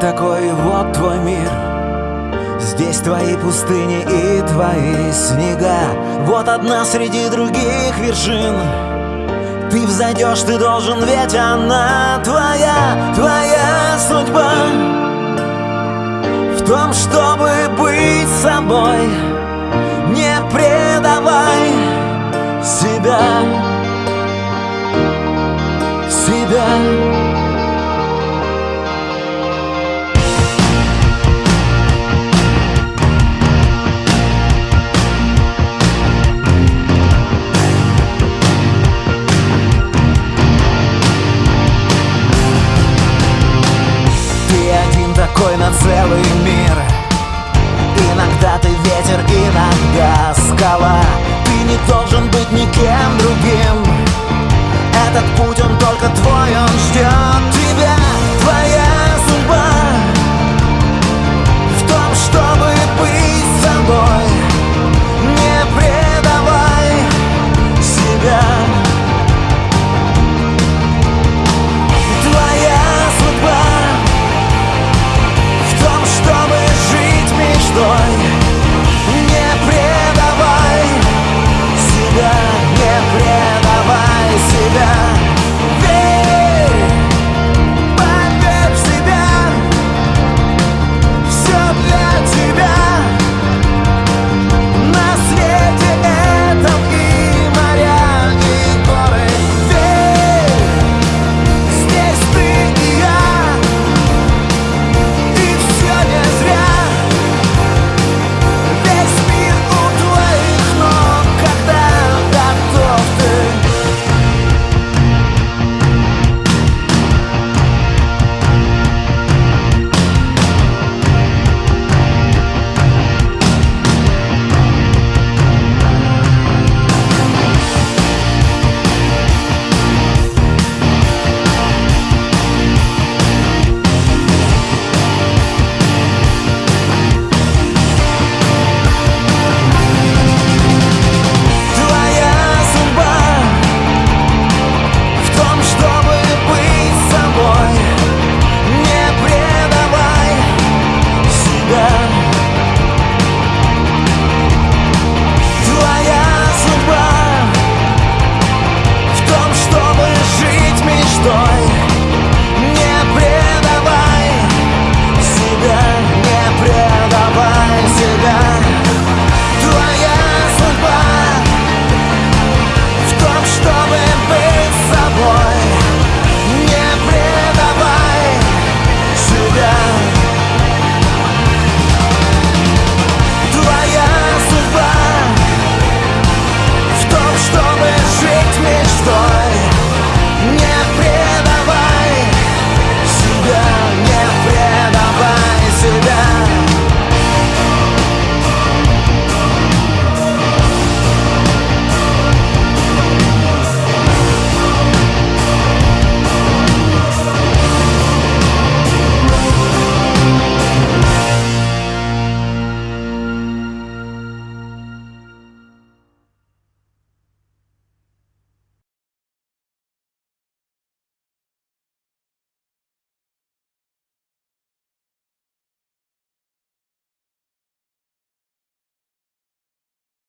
такой, вот твой мир Здесь твои пустыни и твои снега. Вот одна среди других вершин. Ты взойдешь, ты должен, ведь она твоя, твоя судьба. В том, чтобы быть собой мир. Иногда ты ветер, иногда скала. Ты не должен быть никем другим